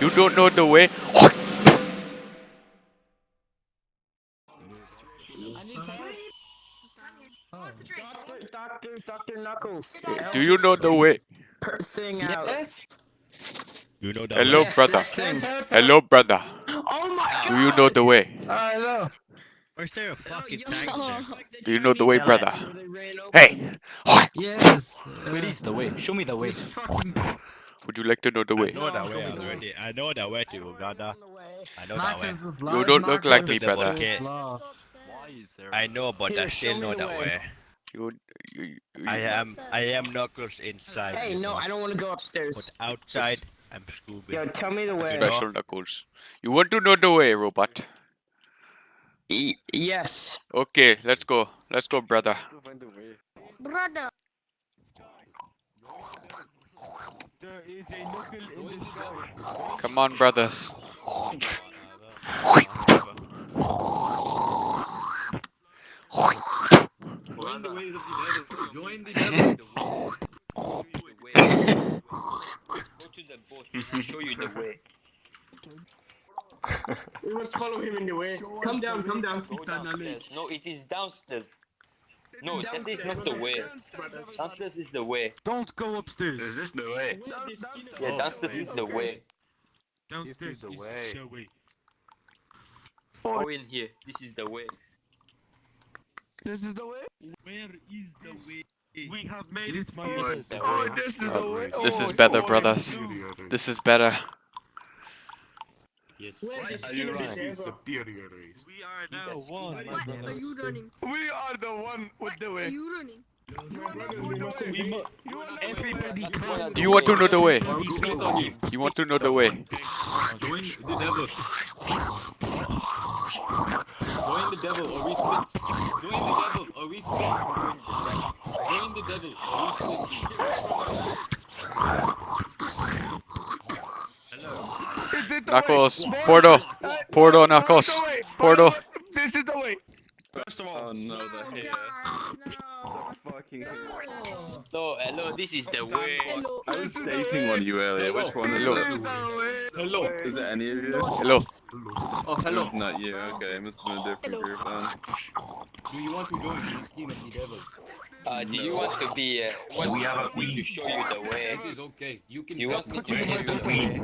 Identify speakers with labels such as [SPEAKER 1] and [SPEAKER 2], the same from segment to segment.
[SPEAKER 1] You don't know the way.
[SPEAKER 2] Doctor, Doctor, Doctor Knuckles.
[SPEAKER 1] Do you know the way?
[SPEAKER 2] Thing out.
[SPEAKER 3] Yes.
[SPEAKER 4] You know that.
[SPEAKER 1] Hello,
[SPEAKER 2] Yes,
[SPEAKER 1] brother.
[SPEAKER 2] thing.
[SPEAKER 1] Hello, brother.
[SPEAKER 2] Oh my
[SPEAKER 1] Do you know the way?
[SPEAKER 3] Uh, hello.
[SPEAKER 4] Where's there a fucking
[SPEAKER 2] yo,
[SPEAKER 4] tank there?
[SPEAKER 1] Do you know the way, brother?
[SPEAKER 2] where they ran over
[SPEAKER 1] Hey,
[SPEAKER 3] Yes. Where is the way? Show me the way.
[SPEAKER 1] Would you like to know the way?
[SPEAKER 4] I know that way
[SPEAKER 3] the way.
[SPEAKER 4] already. I know that way to Uganda.
[SPEAKER 2] on the way.
[SPEAKER 4] I know that way.
[SPEAKER 1] You don't look like me,
[SPEAKER 3] is
[SPEAKER 1] brother.
[SPEAKER 4] Okay.
[SPEAKER 3] loud.
[SPEAKER 4] I know, but I
[SPEAKER 2] Here, show
[SPEAKER 4] still know
[SPEAKER 2] the
[SPEAKER 4] that
[SPEAKER 2] way.
[SPEAKER 4] way.
[SPEAKER 1] You, you, you,
[SPEAKER 4] I am, I am Knuckles inside.
[SPEAKER 2] Hey, no, I don't want to go upstairs.
[SPEAKER 4] But
[SPEAKER 2] upstairs.
[SPEAKER 4] outside, I'm Scooby.
[SPEAKER 2] Yo, tell me the way.
[SPEAKER 1] special knuckles. You want to know the way, robot?
[SPEAKER 2] Y- yes.
[SPEAKER 1] Okay, let's go. Let's go, brother.
[SPEAKER 5] Brother.
[SPEAKER 4] There is a knuckle in the sky.
[SPEAKER 1] Come on, brothers.
[SPEAKER 6] Join the ways of the devil. Join the devil.
[SPEAKER 4] Go to the boat. I'll show you the way.
[SPEAKER 7] We must follow him in the way. Come down, come down.
[SPEAKER 4] Go. No, it is downstairs. No, that is not the way. Downstairs is the way.
[SPEAKER 8] Don't go upstairs.
[SPEAKER 6] Is this the way?
[SPEAKER 4] Yeah, downstairs is the way.
[SPEAKER 8] Downstairs is the way.
[SPEAKER 4] Go in here. This is the way.
[SPEAKER 7] This is the way.
[SPEAKER 8] Where is the way? We have made it, my
[SPEAKER 4] This is
[SPEAKER 7] Oh, this is the way.
[SPEAKER 1] This is
[SPEAKER 7] Oh,
[SPEAKER 1] better,
[SPEAKER 7] oh,
[SPEAKER 1] brothers. This is better.
[SPEAKER 6] Yes.
[SPEAKER 7] Where
[SPEAKER 6] Why
[SPEAKER 7] is
[SPEAKER 6] are
[SPEAKER 7] the
[SPEAKER 6] you running? Superior race.
[SPEAKER 8] We are now one,
[SPEAKER 5] What are
[SPEAKER 8] brother.
[SPEAKER 5] you running?
[SPEAKER 7] We are the one with the way.
[SPEAKER 5] Are you running?
[SPEAKER 7] We must
[SPEAKER 8] We mu- everybody come.
[SPEAKER 1] Do you want to know the way?
[SPEAKER 6] He's not on him.
[SPEAKER 1] You want to know the way?
[SPEAKER 6] Join the devil. Join the devil or we split. Join the devil or we split. Join the devil or we split.
[SPEAKER 1] Knuckles, Porto, Porto, Knuckles, Porto.
[SPEAKER 7] This is the way.
[SPEAKER 6] First of all, oh no, the
[SPEAKER 5] Oh,
[SPEAKER 6] hair.
[SPEAKER 5] God,
[SPEAKER 6] Fucking
[SPEAKER 5] no.
[SPEAKER 4] No, hello, this is the way.
[SPEAKER 5] Hello.
[SPEAKER 6] I was dating one of you earlier. Which one
[SPEAKER 1] Hello.
[SPEAKER 7] Hello.
[SPEAKER 6] Is it any of you?
[SPEAKER 1] Hello.
[SPEAKER 7] Oh,
[SPEAKER 6] It's not you. Okay, it must have been a different
[SPEAKER 5] Hello.
[SPEAKER 6] group then.
[SPEAKER 7] Do you want to join the scheme of the devil?
[SPEAKER 4] Uh, do you want to be? Uh, want
[SPEAKER 9] We have a
[SPEAKER 4] me to show you the way?
[SPEAKER 7] is okay. You can
[SPEAKER 4] You want me to show you the way?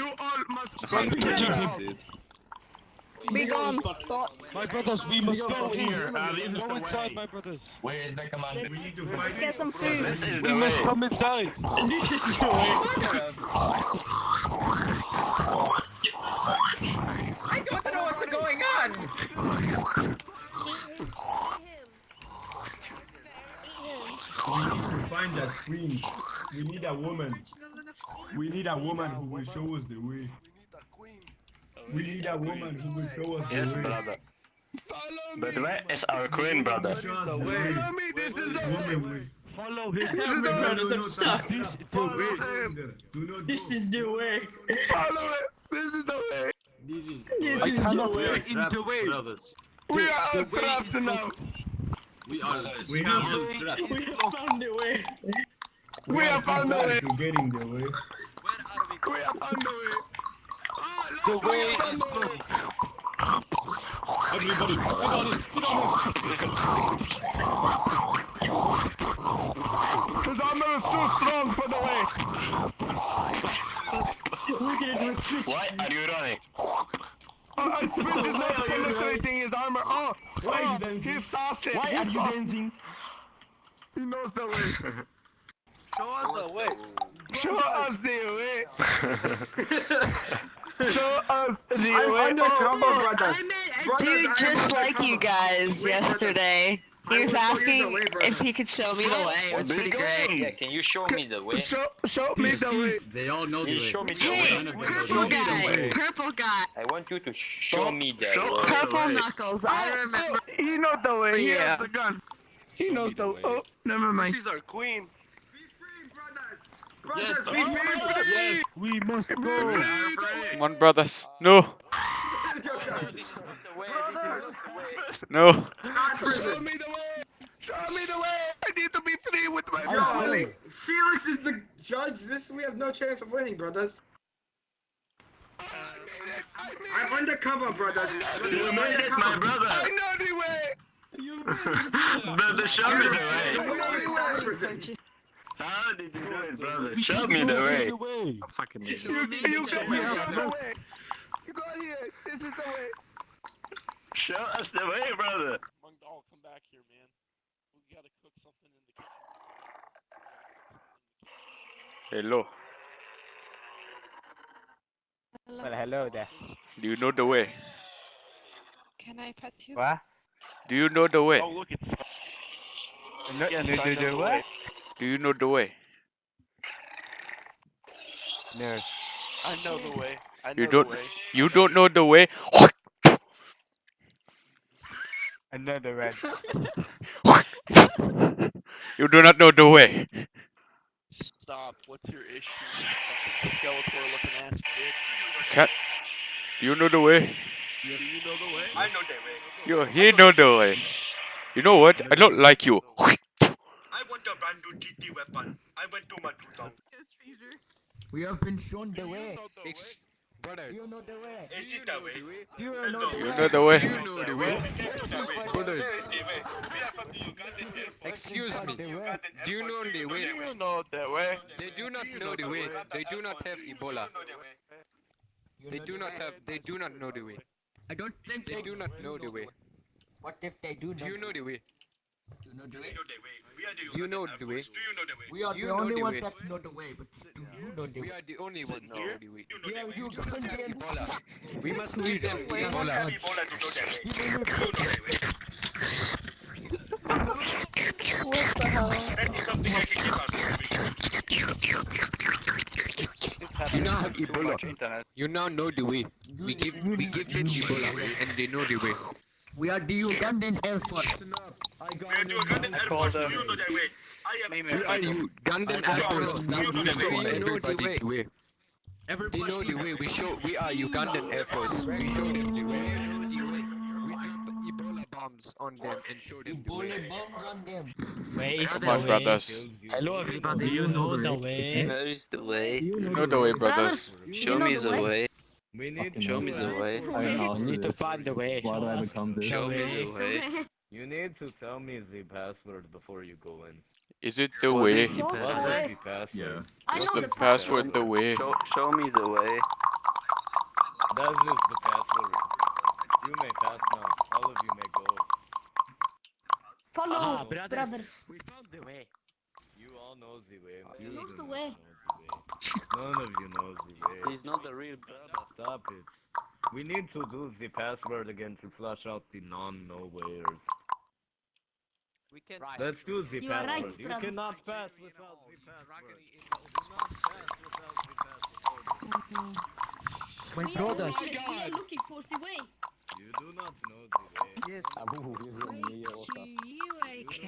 [SPEAKER 8] Queen.
[SPEAKER 7] You all must
[SPEAKER 6] I'm
[SPEAKER 7] come
[SPEAKER 6] kidding,
[SPEAKER 7] together.
[SPEAKER 6] dude.
[SPEAKER 5] Gone.
[SPEAKER 8] My brothers, we must go
[SPEAKER 7] Go
[SPEAKER 8] here.
[SPEAKER 7] here. Uh, this is
[SPEAKER 8] Go inside, my brothers.
[SPEAKER 9] Where is the commander?
[SPEAKER 5] Let's get some food.
[SPEAKER 6] This is
[SPEAKER 8] We must
[SPEAKER 6] way.
[SPEAKER 8] come inside.
[SPEAKER 7] This is the way.
[SPEAKER 3] I don't know what's going on.
[SPEAKER 10] We need to find that queen. We need a woman. We need a woman who will show us the way. We need a woman who will show us
[SPEAKER 9] Yes,
[SPEAKER 10] the way.
[SPEAKER 9] Yes, brother.
[SPEAKER 7] Follow me.
[SPEAKER 9] But where is our queen, brother?
[SPEAKER 10] Show us the way.
[SPEAKER 7] Follow me. This is the way.
[SPEAKER 8] Follow him.
[SPEAKER 7] This is the way.
[SPEAKER 10] No, no, no,
[SPEAKER 8] Is
[SPEAKER 10] touch
[SPEAKER 8] this the way?
[SPEAKER 10] him. Do
[SPEAKER 7] This is the way. Follow it. This is the way.
[SPEAKER 6] This is
[SPEAKER 7] This
[SPEAKER 8] I
[SPEAKER 7] is the
[SPEAKER 8] cannot
[SPEAKER 7] way.
[SPEAKER 8] get in the way.
[SPEAKER 6] brothers.
[SPEAKER 7] We are
[SPEAKER 8] the
[SPEAKER 7] trapped now.
[SPEAKER 6] We are.
[SPEAKER 10] We
[SPEAKER 6] We are trapped.
[SPEAKER 7] We have found the way. Eh?
[SPEAKER 10] We
[SPEAKER 7] We have found the way.
[SPEAKER 10] to get in the way.
[SPEAKER 7] We have found the way. Oh,
[SPEAKER 8] The way is
[SPEAKER 7] found the
[SPEAKER 8] blocked.
[SPEAKER 6] Everybody, get on it. Get on
[SPEAKER 7] His armor is too strong for the way. Look at it, switch.
[SPEAKER 9] Why are you running?
[SPEAKER 7] Oh, I switch is not penetrating his armor. Oh,
[SPEAKER 10] Why
[SPEAKER 7] oh,
[SPEAKER 10] are you oh, dancing?
[SPEAKER 7] he's saucy.
[SPEAKER 10] Why are you dancing?
[SPEAKER 7] He knows the way.
[SPEAKER 4] Show us the way.
[SPEAKER 7] Show us the way. Show us the way. Oh, oh, I'm the Crumble Brothers.
[SPEAKER 11] Dude just like you guys yesterday. He was asking if he could show me the way. It was pretty great.
[SPEAKER 4] Yeah, can you show me the way?
[SPEAKER 7] Show, show me the way.
[SPEAKER 6] They all know the way.
[SPEAKER 4] show me the
[SPEAKER 11] Hey,
[SPEAKER 4] way?
[SPEAKER 6] None of them
[SPEAKER 11] purple guy, purple guy,
[SPEAKER 4] I want you to show me the
[SPEAKER 6] show
[SPEAKER 4] way.
[SPEAKER 11] purple knuckles. I
[SPEAKER 7] Oh,
[SPEAKER 11] remember.
[SPEAKER 7] oh, he knows the way. He
[SPEAKER 11] Yeah.
[SPEAKER 7] has the gun. He
[SPEAKER 6] Show
[SPEAKER 7] knows the
[SPEAKER 6] the
[SPEAKER 7] way.
[SPEAKER 6] way.
[SPEAKER 7] Oh, never mind.
[SPEAKER 9] She's our queen.
[SPEAKER 6] Yes,
[SPEAKER 7] Be free, brothers.
[SPEAKER 6] yes.
[SPEAKER 8] We must go.
[SPEAKER 1] Come on, brothers. No,
[SPEAKER 4] This is not the way. This is not the way.
[SPEAKER 1] no.
[SPEAKER 7] Show me the way. Show me the way. I need to be free with my
[SPEAKER 10] Yo,
[SPEAKER 7] family.
[SPEAKER 10] Felix is the judge. This we have no chance of winning, brothers.
[SPEAKER 7] I'm undercover, brothers.
[SPEAKER 9] You made it, my brother.
[SPEAKER 7] I know the way.
[SPEAKER 9] Brother, show me the way.
[SPEAKER 7] I know the way.
[SPEAKER 9] How did you do it, brother? Show me the way. Fucking
[SPEAKER 7] You, you got me. Show the way. You got here. This is the way.
[SPEAKER 9] Show us the way, brother.
[SPEAKER 12] Mongdal, come back here, man. We gotta cook something in the
[SPEAKER 1] Hello.
[SPEAKER 2] Well, hello there.
[SPEAKER 1] Do you know the way?
[SPEAKER 5] Can I pet you?
[SPEAKER 2] What?
[SPEAKER 1] Do you know the way?
[SPEAKER 12] Oh, look, it's.
[SPEAKER 2] No,
[SPEAKER 12] Yes,
[SPEAKER 2] no,
[SPEAKER 12] I
[SPEAKER 2] no,
[SPEAKER 12] know
[SPEAKER 2] no,
[SPEAKER 12] the
[SPEAKER 2] what?
[SPEAKER 12] way.
[SPEAKER 1] Do you know the way?
[SPEAKER 2] No.
[SPEAKER 12] I know the way. I know
[SPEAKER 1] You don't.
[SPEAKER 12] way.
[SPEAKER 1] You don't know the way.
[SPEAKER 2] Another red.
[SPEAKER 1] you do not know the way.
[SPEAKER 12] Stop. What's your issue? Fucking Skeletor looking ass bitch.
[SPEAKER 1] Cat. Do you know the way?
[SPEAKER 12] Do you know the way?
[SPEAKER 7] I know the way.
[SPEAKER 1] You. He know the way. You know what? I don't like you.
[SPEAKER 7] I want a brand new TT weapon. I went to my tutor.
[SPEAKER 2] We have been shown the way.
[SPEAKER 12] Brothers.
[SPEAKER 2] You know the way.
[SPEAKER 7] Is this the way?
[SPEAKER 2] You know the
[SPEAKER 1] You
[SPEAKER 2] way.
[SPEAKER 1] know the way.
[SPEAKER 7] You know the way.
[SPEAKER 12] Brothers.
[SPEAKER 7] This is the way. We are from the Ugandan Air Force.
[SPEAKER 12] Excuse me.
[SPEAKER 7] The Ugandan Air
[SPEAKER 12] Do you know the way?
[SPEAKER 7] Do
[SPEAKER 12] You know the way.
[SPEAKER 7] They
[SPEAKER 12] do not know the way. They do not have Ebola. They do not have. They do not know the way.
[SPEAKER 2] I don't think
[SPEAKER 12] They do not know the way.
[SPEAKER 2] What if they do
[SPEAKER 12] Do you know the way?
[SPEAKER 2] You know the way.
[SPEAKER 7] know the way. We are the
[SPEAKER 12] Do you know the way?
[SPEAKER 7] Do you know the way?
[SPEAKER 2] We are
[SPEAKER 12] Do
[SPEAKER 2] the only ones that know the way, but do you know the way?
[SPEAKER 12] We are the only ones that know the way.
[SPEAKER 7] You know
[SPEAKER 2] Yeah,
[SPEAKER 7] the way.
[SPEAKER 2] you
[SPEAKER 12] do not have Ebola. We must lead them
[SPEAKER 7] We don't
[SPEAKER 12] Ebola.
[SPEAKER 7] have Ebola to know the way. You know the way.
[SPEAKER 5] What the hell?
[SPEAKER 7] That is something I can give us.
[SPEAKER 12] You now have Ebola. You now know the way. We give we give them Ebola and they know the way.
[SPEAKER 2] We are the Ugandan Air Force. I
[SPEAKER 7] We are the Ugandan Air Force. Do you know the way? I am.
[SPEAKER 12] We are you Ugandan Air Force. We show everybody the way. They know the way. We show we are Ugandan Air Force. We show them the way. We drop Ebola bombs on them and show them the way.
[SPEAKER 2] Bullet bombs on them.
[SPEAKER 4] Where is
[SPEAKER 1] Come
[SPEAKER 4] the way?
[SPEAKER 1] brothers.
[SPEAKER 4] Hello everybody, do you know the way?
[SPEAKER 13] Where is the way?
[SPEAKER 1] You know the way, brothers.
[SPEAKER 13] Show me
[SPEAKER 5] the
[SPEAKER 13] the
[SPEAKER 5] way?
[SPEAKER 13] way.
[SPEAKER 6] We need
[SPEAKER 13] Show me the way.
[SPEAKER 4] You need to find the way.
[SPEAKER 6] Why
[SPEAKER 4] Show
[SPEAKER 6] do I become this?
[SPEAKER 13] Show me the way.
[SPEAKER 6] You need to tell me the password before you go in.
[SPEAKER 1] Is it the
[SPEAKER 13] What
[SPEAKER 1] way?
[SPEAKER 13] is the
[SPEAKER 5] What's the
[SPEAKER 13] password?
[SPEAKER 5] way?
[SPEAKER 6] the password?
[SPEAKER 5] I
[SPEAKER 1] What's
[SPEAKER 5] know
[SPEAKER 1] the
[SPEAKER 5] the
[SPEAKER 1] password? The way.
[SPEAKER 13] Show, show me the way.
[SPEAKER 6] That is the password. You may pass now. All of you may go.
[SPEAKER 5] Follow,
[SPEAKER 4] Ah, brothers.
[SPEAKER 5] brothers.
[SPEAKER 4] We found the way.
[SPEAKER 6] You all know the way. You
[SPEAKER 5] knows the way.
[SPEAKER 6] know the way. None of you knows the way.
[SPEAKER 13] He's not the real brother.
[SPEAKER 6] Stop it. We need to do the password again to flush out the non-knowers.
[SPEAKER 13] We can.
[SPEAKER 4] Right.
[SPEAKER 6] Let's do the
[SPEAKER 5] You are right,
[SPEAKER 6] password. you
[SPEAKER 5] brother.
[SPEAKER 6] cannot pass without the password. Do not pass without the password.
[SPEAKER 4] My
[SPEAKER 5] We are,
[SPEAKER 4] brothers.
[SPEAKER 5] we are looking for the way.
[SPEAKER 6] You do not know the way.
[SPEAKER 4] Yes.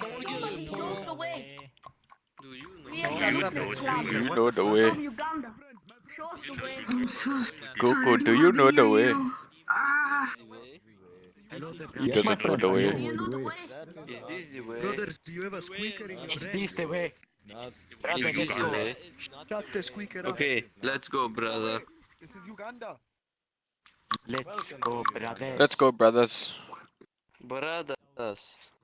[SPEAKER 5] Nobody shows the way.
[SPEAKER 13] Do you know?
[SPEAKER 5] We are the Ruthless Clan
[SPEAKER 1] You know the way.
[SPEAKER 5] from Uganda. Show us the way.
[SPEAKER 1] Coco, do you know the way?
[SPEAKER 13] the way?
[SPEAKER 1] He doesn't the way.
[SPEAKER 5] you know the way?
[SPEAKER 13] Is this the way?
[SPEAKER 6] Brothers, do you have a squeaker in
[SPEAKER 4] Is this the way?
[SPEAKER 13] Is this the way?
[SPEAKER 6] Shut the squeaker
[SPEAKER 13] Okay, let's go, brother.
[SPEAKER 4] Let's go, brother.
[SPEAKER 1] Let's go, brothers.
[SPEAKER 13] Brothers.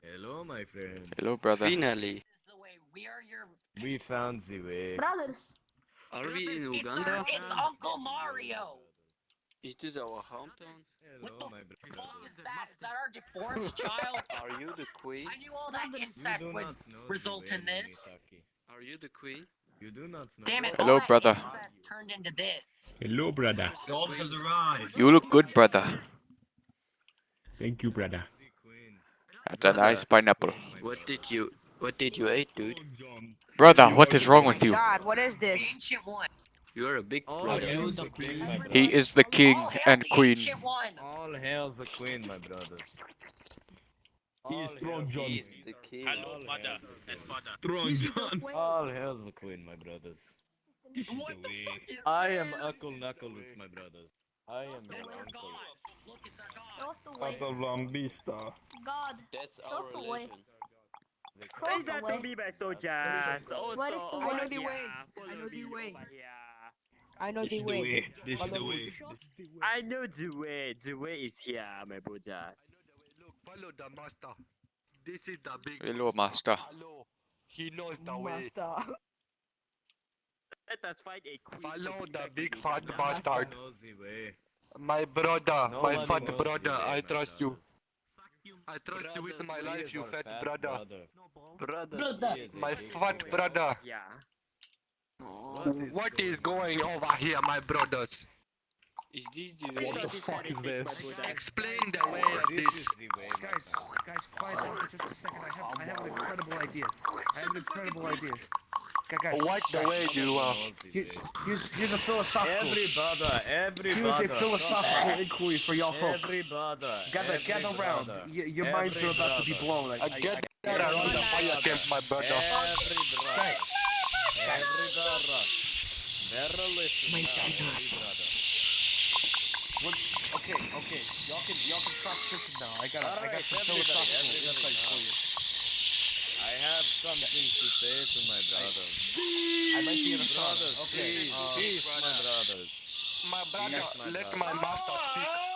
[SPEAKER 6] Hello, my friend.
[SPEAKER 1] Hello, brother.
[SPEAKER 13] Finally.
[SPEAKER 3] We are your.
[SPEAKER 6] We found the way.
[SPEAKER 5] Brothers.
[SPEAKER 13] Are we in
[SPEAKER 3] It's,
[SPEAKER 13] Uganda?
[SPEAKER 3] our, it's Uncle Mario.
[SPEAKER 13] Is this our hometown?
[SPEAKER 6] Hello, my
[SPEAKER 3] What
[SPEAKER 6] brother.
[SPEAKER 3] is that? Is that our deformed child?
[SPEAKER 13] Are you the queen?
[SPEAKER 3] I knew all that incest would
[SPEAKER 6] not know the
[SPEAKER 3] result in this.
[SPEAKER 6] Misaki.
[SPEAKER 13] Are you the queen?
[SPEAKER 6] You do not know.
[SPEAKER 3] Damn it!
[SPEAKER 1] Hello,
[SPEAKER 3] all
[SPEAKER 1] brother.
[SPEAKER 3] incest turned into this.
[SPEAKER 10] Hello, brother.
[SPEAKER 7] God has arrived.
[SPEAKER 1] You look good, brother.
[SPEAKER 10] Thank you, brother.
[SPEAKER 1] That's a nice pineapple.
[SPEAKER 13] Oh what did you What did you eat, dude?
[SPEAKER 1] Brother, what is wrong with you?
[SPEAKER 5] God, what is this?
[SPEAKER 3] ancient one.
[SPEAKER 13] You're a big
[SPEAKER 6] All
[SPEAKER 13] brother.
[SPEAKER 6] hail the queen, my brother.
[SPEAKER 1] He is the king
[SPEAKER 3] All
[SPEAKER 1] and queen.
[SPEAKER 6] All hail the queen, my brothers.
[SPEAKER 10] He is strong, John.
[SPEAKER 13] He's the king.
[SPEAKER 6] Hello, mother
[SPEAKER 10] and father. Strong, John.
[SPEAKER 6] All hail the queen, my brothers.
[SPEAKER 3] What the fuck is
[SPEAKER 6] I am
[SPEAKER 3] this?
[SPEAKER 6] Uncle Knuckles, my brothers. I am
[SPEAKER 3] That's
[SPEAKER 6] your uncle.
[SPEAKER 3] god. Look, it's our god.
[SPEAKER 5] Show us the way.
[SPEAKER 10] Lambista.
[SPEAKER 5] God.
[SPEAKER 13] That's
[SPEAKER 5] Show us
[SPEAKER 13] our
[SPEAKER 5] the way.
[SPEAKER 13] religion.
[SPEAKER 5] Show us the way.
[SPEAKER 2] my soldier.
[SPEAKER 5] What is the way?
[SPEAKER 2] I know the way.
[SPEAKER 5] I know the way. I know the way. Follow me.
[SPEAKER 4] I know the way. The way is here, my brothers.
[SPEAKER 7] Follow the master. This is the big
[SPEAKER 1] Hello, master.
[SPEAKER 7] Follow. He knows the way.
[SPEAKER 4] Let us find a queen.
[SPEAKER 7] Follow the big fat bastard.
[SPEAKER 6] knows the way.
[SPEAKER 7] My brother,
[SPEAKER 6] No
[SPEAKER 7] my fat brother,
[SPEAKER 6] way,
[SPEAKER 7] I
[SPEAKER 6] my
[SPEAKER 7] trust you. I trust you with my life, you fat
[SPEAKER 6] fat
[SPEAKER 7] brother.
[SPEAKER 6] Brother.
[SPEAKER 2] Brother.
[SPEAKER 6] He
[SPEAKER 7] My fat brother.
[SPEAKER 4] Yeah.
[SPEAKER 7] What is going over here, my brothers?
[SPEAKER 13] Is this the
[SPEAKER 4] What the fuck is this?
[SPEAKER 7] Explain the way of
[SPEAKER 6] This
[SPEAKER 7] this.
[SPEAKER 6] is the way, my
[SPEAKER 14] Guys, guys, quiet down for just a second. I have, I have an incredible idea. I have an incredible idea. Guys, guys,
[SPEAKER 7] What the way you uh, are?
[SPEAKER 6] Knows
[SPEAKER 14] here's, here's, here's a philosophical.
[SPEAKER 6] Every brother, every
[SPEAKER 14] Here's a
[SPEAKER 6] brother.
[SPEAKER 14] philosophical inquiry for y'all folk.
[SPEAKER 6] Every brother.
[SPEAKER 14] Gather,
[SPEAKER 6] every
[SPEAKER 14] gather round.
[SPEAKER 6] brother,
[SPEAKER 14] Y- your minds are
[SPEAKER 6] every
[SPEAKER 14] about to be blown. I,
[SPEAKER 7] I
[SPEAKER 14] I,
[SPEAKER 7] get
[SPEAKER 14] I,
[SPEAKER 7] that around the fire camp, my brother.
[SPEAKER 6] Every brother. Every brother. Better listen
[SPEAKER 2] My
[SPEAKER 6] now, every brother.
[SPEAKER 14] What, okay, okay. Y'all can, y'all can stop tripping now. I got, I got
[SPEAKER 6] Alright,
[SPEAKER 14] some philosophical insights for you.
[SPEAKER 6] I have something to say to my brothers.
[SPEAKER 14] I might be a sauna.
[SPEAKER 6] Brothers,
[SPEAKER 14] Okay,
[SPEAKER 6] peace,
[SPEAKER 14] uh,
[SPEAKER 6] peace, my brothers.
[SPEAKER 7] My brother,
[SPEAKER 6] Yes, my
[SPEAKER 7] let
[SPEAKER 6] brother.
[SPEAKER 7] my master speak.